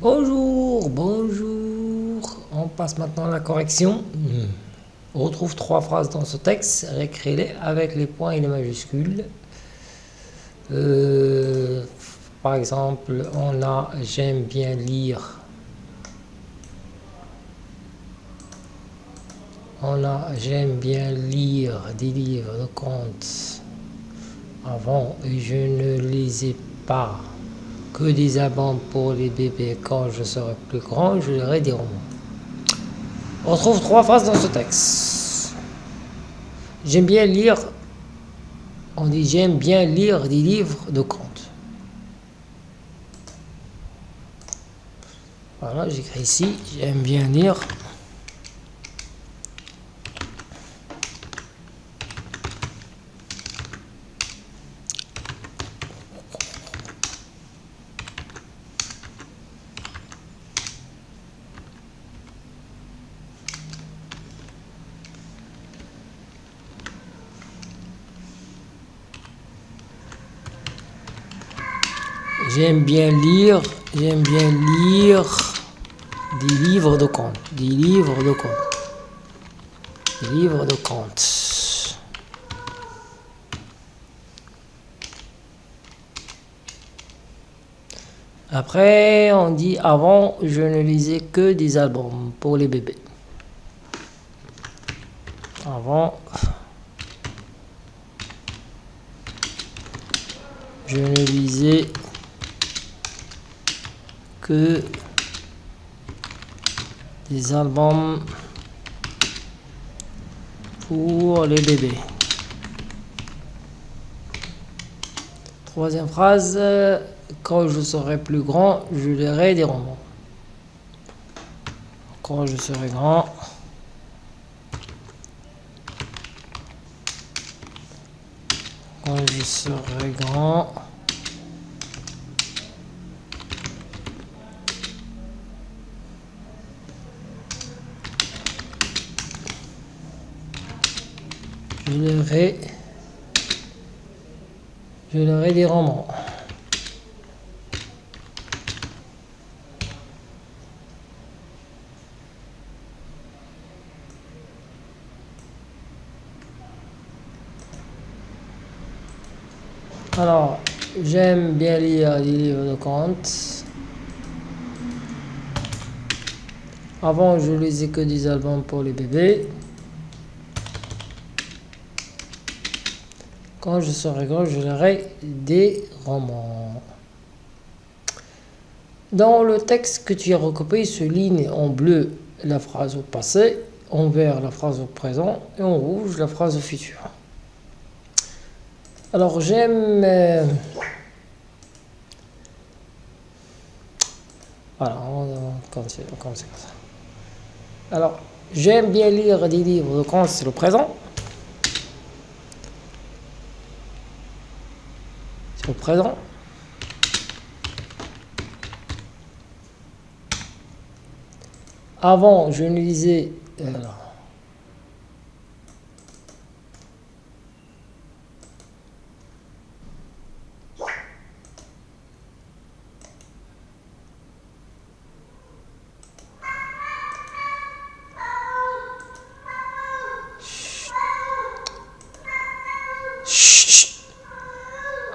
Bonjour, bonjour. On passe maintenant à la correction. On retrouve trois phrases dans ce texte. Réécris-les avec les points et les majuscules. Euh, par exemple, on a « j'aime bien lire ». On a « j'aime bien lire des livres de contes ». Avant, je ne lisais pas que des albums pour les bébés. Quand je serai plus grand, je lirai des romans. On trouve trois phrases dans ce texte. J'aime bien lire, on dit j'aime bien lire des livres de contes. Voilà, j'écris ici, j'aime bien lire J'aime bien lire, j'aime bien lire des livres de contes, des livres de contes, des livres de contes. Après, on dit avant, je ne lisais que des albums pour les bébés. Avant, je ne lisais des albums pour les bébés. Troisième phrase, quand je serai plus grand, je lirai des romans. Quand je serai grand, quand je serai grand, je lirai, je lirai des romans. Alors, j'aime bien lire des livres de contes. Avant, je lisais que des albums pour les bébés. Quand je serai grand, je lirai des romans. Dans le texte que tu as recopié, se ligne en bleu la phrase au passé, en vert la phrase au présent et en rouge la phrase au futur. Alors j'aime... Euh, voilà, on, c'est comme ça. Alors, j'aime bien lire des livres quand c'est le présent. Présent. Avant, je ne lisais...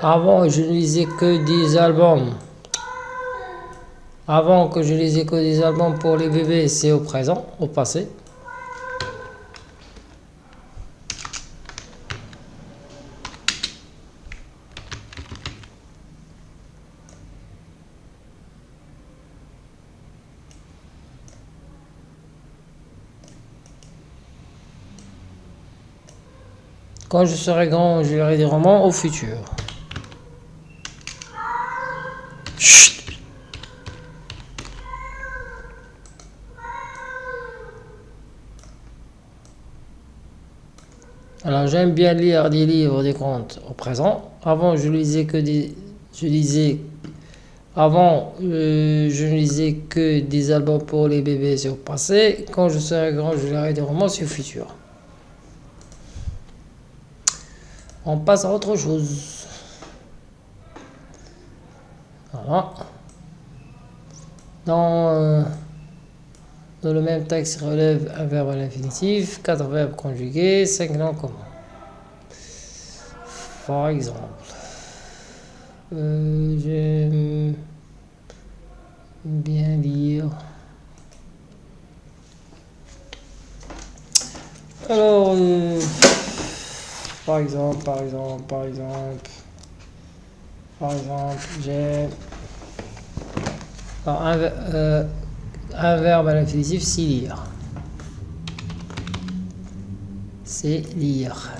Avant, je ne lisais que des albums. Avant que je lisais que des albums pour les bébés, c'est au présent, au passé. Quand je serai grand, je lirai des romans au futur. Alors j'aime bien lire des livres, des contes au présent. Avant je lisais que des, je lisais, avant euh, je ne lisais que des albums pour les bébés, c'est au passé. Quand je serai grand, je lirai des romans, c'est au futur. On passe à autre chose. Voilà. Dans, euh, dans le même texte relève un verbe à l'infinitif, quatre verbes conjugués, cinq noms communs. Par exemple, j'aime bien lire. Alors, euh, par exemple, par exemple, par exemple, par exemple, j'ai un, euh, un verbe à l'infinitif, c'est lire. C'est lire.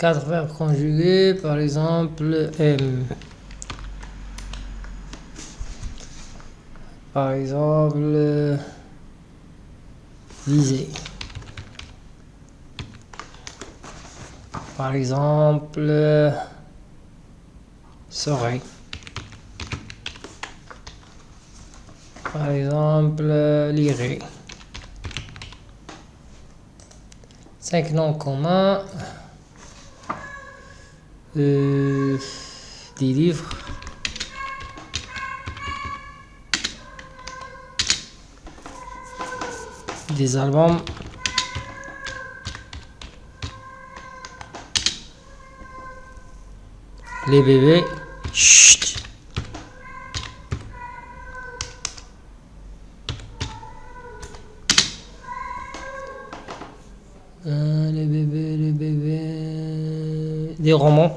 Quatre verbes conjugués, par exemple, M. Par exemple, viser. Par exemple, serait. Par exemple, lirer. Cinq noms communs. Euh, des livres. Des albums. Les bébés. Chut. Euh, les bébés, les bébés. Des romans.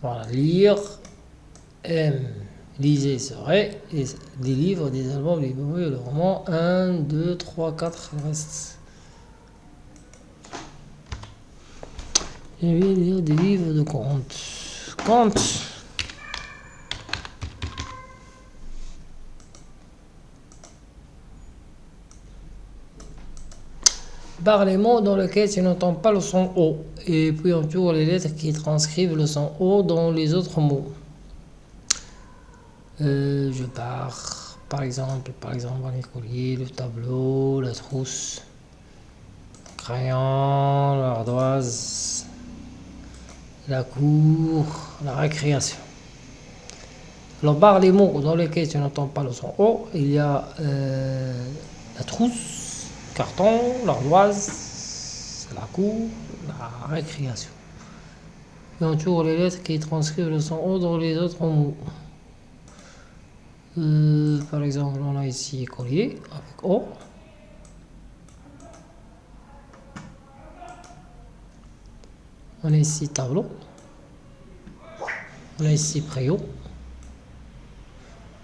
Voilà, lire, aime, lisez, serait, des livres, des albums, des bébés, le roman, 1, 2, 3, 4, le reste. Je lire des livres de contes. Contes. Barre les mots dans lesquels tu n'entends pas le son O et puis entoure les lettres qui transcrivent le son O dans les autres mots. Euh, je pars, par exemple, par exemple, les colliers, le tableau, la trousse, le crayon, l'ardoise, la cour, la récréation. Alors, barre les mots dans lesquels tu n'entends pas le son O, il y a euh, la trousse, carton, l'ardoise, la cour, la récréation. Et on tourne les lettres qui transcrivent le son O dans les autres mots. Euh, par exemple, on a ici collier avec O. On a ici tableau. On a ici préau.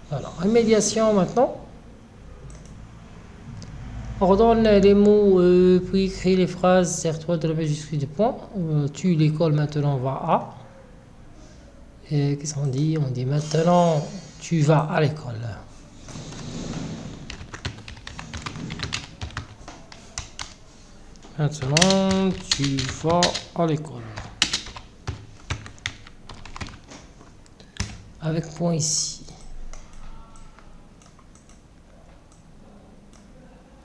Voilà, remédiation maintenant. Ordonne les mots, euh, puis écris les phrases, sers-toi de la majuscule de point. Euh, tu l'école maintenant va à. Et qu'est-ce qu'on dit? On dit maintenant tu vas à l'école. Maintenant tu vas à l'école. Avec point ici.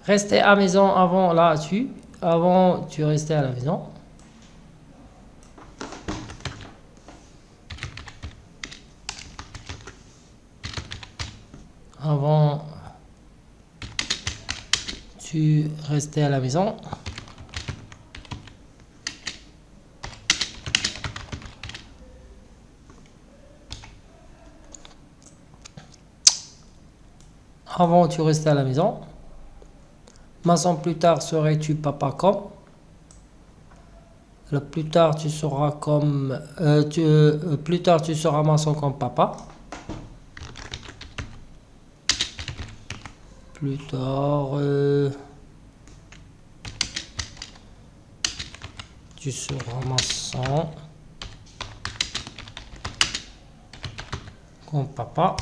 Rester à maison avant là-dessus. Avant, tu restais à la maison. Avant, tu restais à la maison. Avant, tu restais à la maison. Maçon, plus tard serais-tu papa comme? Le plus tard tu seras comme euh, tu, euh, plus tard tu seras maçon comme papa. Plus tard euh, tu seras maçon comme papa.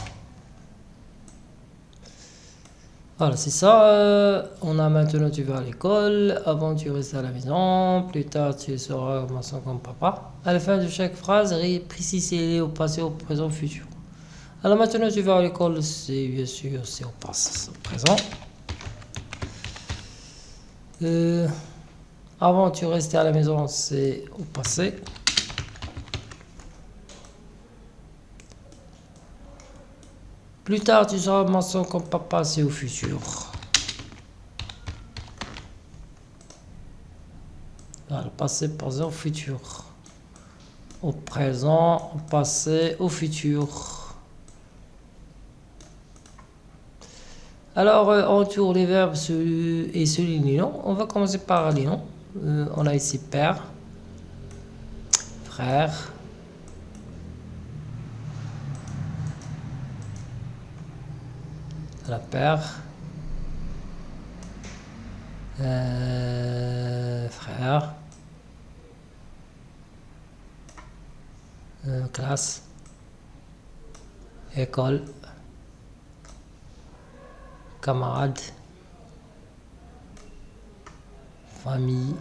Voilà, c'est ça. Euh, on a maintenant tu vas à l'école, avant tu restes à la maison, plus tard tu seras comme papa. À la fin de chaque phrase, précisez au passé, au présent, au futur. Alors maintenant tu vas à l'école, c'est bien sûr c'est au passé, au présent. Euh, avant tu restais à la maison, c'est au passé. Plus tard, tu seras maçon comme papa, c'est au futur. le passé, présent, au futur. Au présent, au passé, au futur. Alors, euh, on tourne les verbes et souligne les noms. On va commencer par les noms. Euh, on a ici père, frère, la père, euh, frère, euh, classe, école, camarade, famille,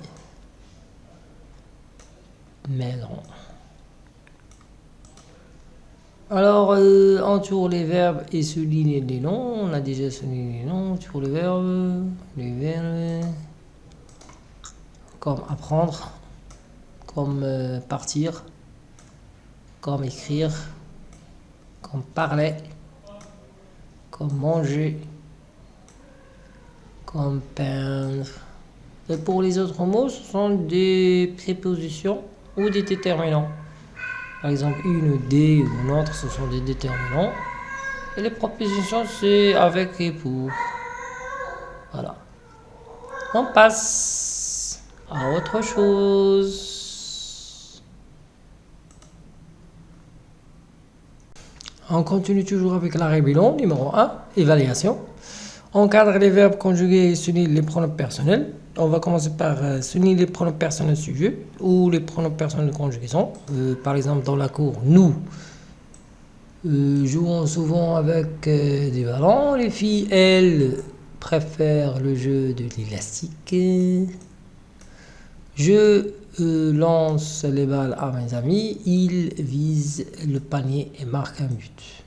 maison. Alors, euh, on tourne les verbes et souligne les noms. On a déjà souligné les noms. On tourne les verbes, les verbes, comme apprendre, comme euh, partir, comme écrire, comme parler, comme manger, comme peindre. Et pour les autres mots, ce sont des prépositions ou des déterminants. Par exemple, une, des ou une autre, ce sont des déterminants. Et les propositions, c'est avec et pour. Voilà. On passe à autre chose. On continue toujours avec la rébellion, numéro 1, évaluation. Encadre les verbes conjugués et s'unir les pronoms personnels. On va commencer par euh, souligner les pronoms personnels sujet ou les pronoms personnels de conjugaison. Euh, par exemple, dans la cour, nous euh, jouons souvent avec des ballons. Les filles, elles, préfèrent le jeu de l'élastique. Je lance les balles à mes amis. Ils visent le panier et marquent un but.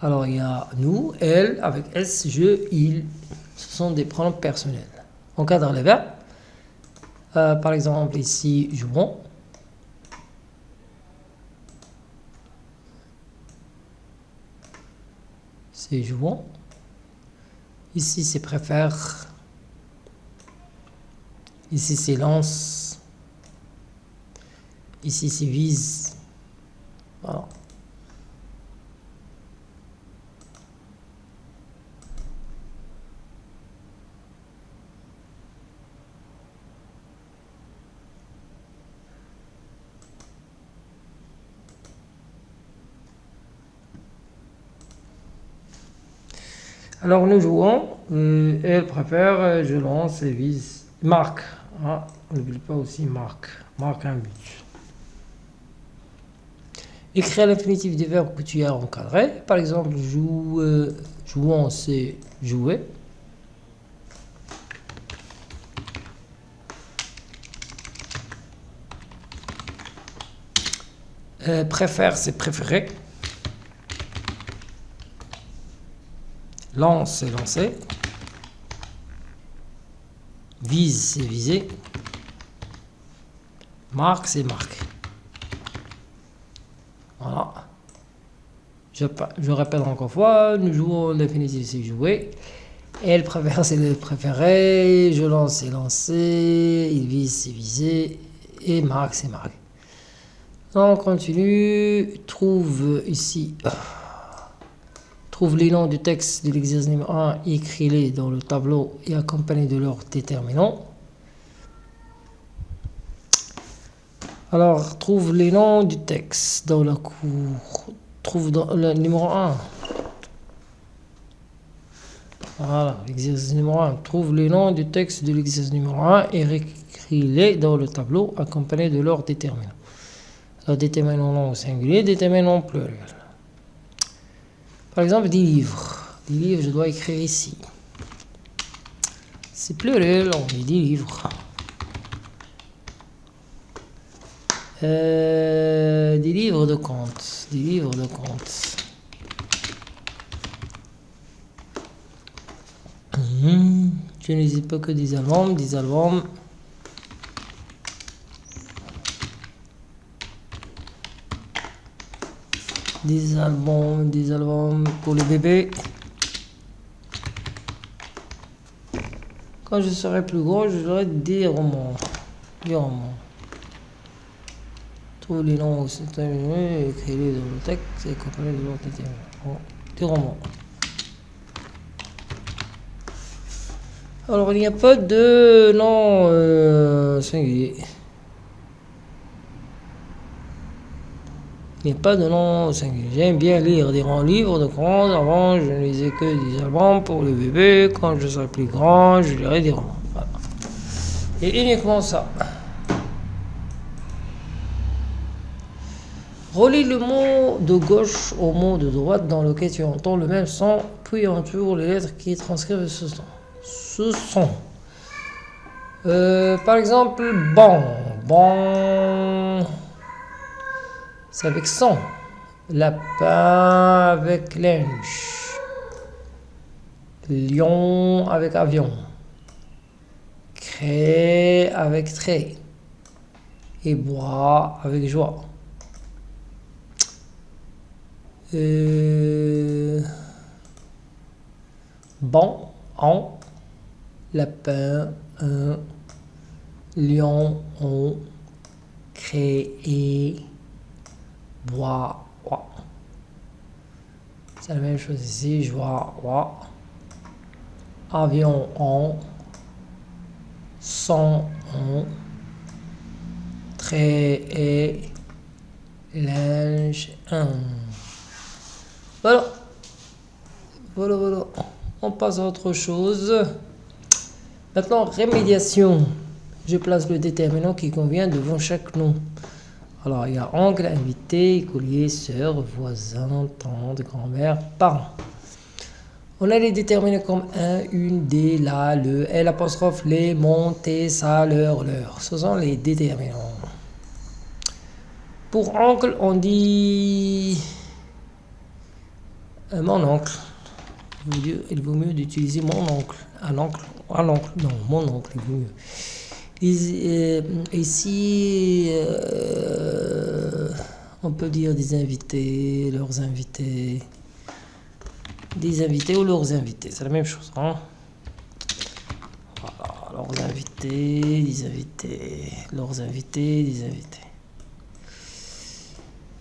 Alors il y a nous, elle, avec S, je, il. Ce sont des pronoms personnels. On cadre les verbes. Par exemple, ici, jouons. C'est jouons. Ici, c'est préfère. Ici, c'est lance. Ici, c'est vise. Voilà. Alors nous jouons, euh, elle préfère, euh, je lance et vise, marque. Ah, n'oublie pas aussi marque, marque un but. Écrire l'infinitif des verbes que tu as encadré. Par exemple, joue, euh, jouons, c'est jouer. préfère, c'est préférer. Lance, c'est lancer. Vise, c'est viser. Marque, c'est marque. Voilà. Je, je, répète encore une fois, nous jouons l'infinitif, c'est jouer. Elle préfère, c'est le préféré. Je lance, c'est lancer. Il vise, c'est viser. Et marque, c'est marque. On continue. Trouve ici. Trouve les noms du texte de l'exercice numéro 1 et écris-les dans le tableau et accompagnés de leur déterminant. Alors, trouve les noms du texte dans la cour. Trouve dans le numéro 1. Voilà, l'exercice numéro 1. Trouve les noms du texte de l'exercice numéro 1 et écris-les dans le tableau accompagnés de leur déterminant. Le déterminant au singulier, déterminant pluriel. Par exemple, des livres. Des livres, je dois écrire ici. C'est pluriel, on dit des livres. Euh, des livres de comptes. Des livres de comptes. Mhm. Je pas que des albums, des albums. Des albums, des albums pour les bébés. Quand je serai plus gros, j'aurai des romans. Des romans. Tous les noms aussi écrivez dans le texte et comprenez de l'autre Des romans. Alors, il n'y a pas de nom euh, singulier. A pas de nom singulier. J'aime bien lire des grands livres de grands. Avant, je ne lisais que des albums pour les bébés. Quand je serai plus grand, je lirai des romans. Et uniquement ça. Relis le mot de gauche au mot de droite dans lequel tu entends le même son, puis entoure les lettres qui transcrivent ce son ce son. Euh, par exemple, bon, bon, avec son. Lapin avec linge. Lion avec avion. Cré avec trait. Et bois avec joie. Euh, bon, en lapin, un, lion, on, créé, bois, C'est la même chose ici, je vois, Avion, on, son, on, très, linge, un. Voilà. Voilà, voilà. On passe à autre chose. Maintenant, rémédiation. Je place le déterminant qui convient devant chaque nom. Alors, il y a oncle, invité, écolier, sœur, voisin, tante, grand-mère, parent. On a les déterminés comme un, une, des, la, le, l, apostrophe, les, mon, tes, leur, leur. Ce sont les déterminants. Pour oncle, on dit euh, mon oncle. Il vaut mieux d'utiliser mon oncle. Un oncle à l'oncle, non, mon oncle est mieux. Ici, euh, on peut dire des invités, leurs invités, des invités ou leurs invités, c'est la même chose. Hein? Voilà, leurs invités, des invités, leurs invités, des invités.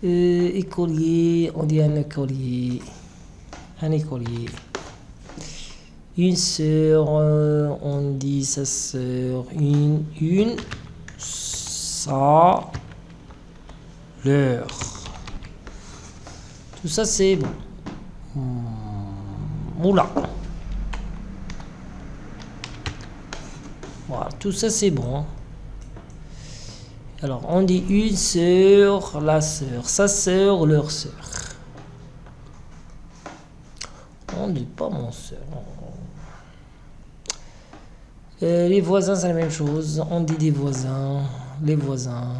Euh, écolier, on dit un écolier, un écolier. Une sœur, euh, on dit sa sœur. Une, une, sa, leur. Tout ça, c'est bon. Hmm, oula. Voilà, tout ça, c'est bon. Alors, on dit une sœur, la sœur, sa sœur, leur sœur. On dit pas mon sœur. Euh, les voisins, c'est la même chose. On dit des voisins, les voisins,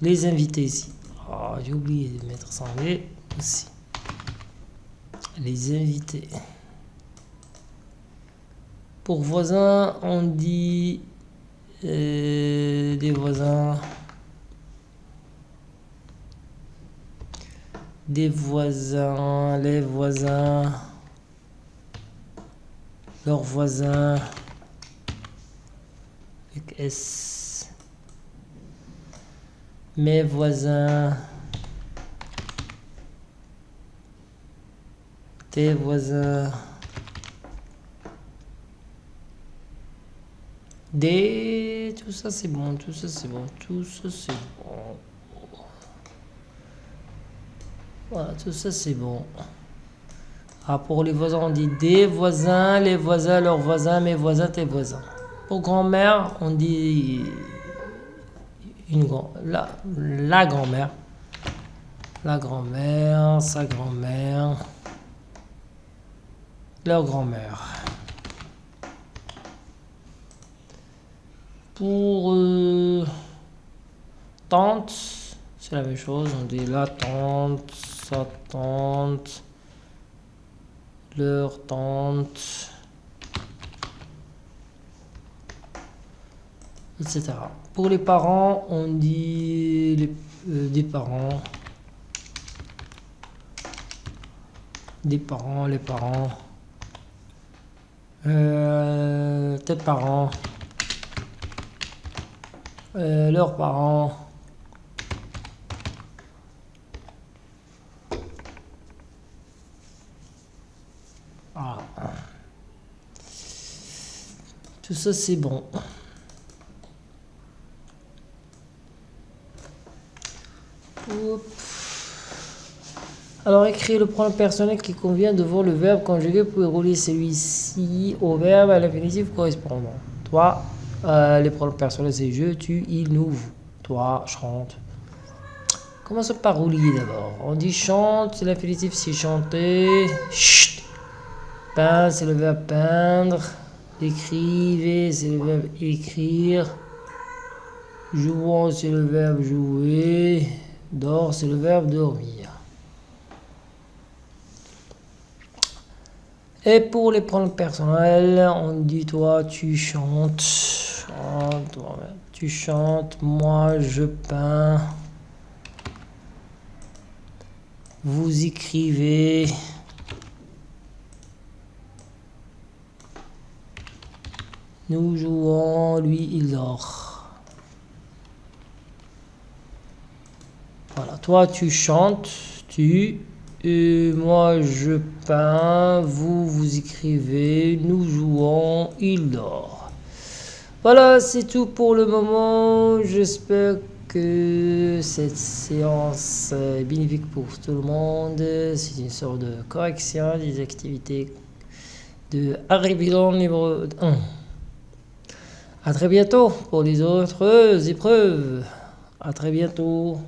les invités ici. Oh, j'ai oublié de mettre ça en aussi. Les invités. Pour voisins, on dit euh, des voisins. Des voisins, les voisins, leurs voisins. S. Mes voisins. Tes voisins. Des. Tout ça c'est bon, tout ça c'est bon, tout ça c'est bon. Voilà, tout ça c'est bon. Ah, pour les voisins, on dit des voisins, les voisins, leurs voisins, mes voisins, tes voisins. Pour grand-mère, on dit une grand la, grand-mère. La grand-mère, sa grand-mère. leur grand-mère. Pour euh, tante, c'est la même chose. On dit la tante, sa tante, leur tante, etc. Pour les parents, on dit les, euh, des parents, des parents, les parents, euh, tes parents, euh, leurs parents. Tout ça c'est bon. Alors écrire le pronom personnel qui convient devant le verbe conjugué pour rouler celui-ci au verbe à l'infinitif correspondant. Toi, euh, les pronoms personnels c'est je, tu, il, nous, vous. Toi, chante. Commençons par rouler d'abord. On dit chante, l'infinitif c'est chanter. Chut. Peindre, c'est le verbe peindre. Écrivez, c'est le verbe écrire. Jouant, c'est le verbe jouer. Dors, c'est le verbe dormir. Et pour les pronoms personnels, on dit toi, tu chantes. tu chantes, moi, je peins. Vous écrivez. Nous jouons, lui, il dort. Voilà, toi tu chantes, tu, et moi je peins, vous vous écrivez, nous jouons, il dort. Voilà, c'est tout pour le moment. J'espère que cette séance est bénéfique pour tout le monde. C'est une sorte de correction des activités de Arribilon numéro 1. A très bientôt pour les autres épreuves. À très bientôt.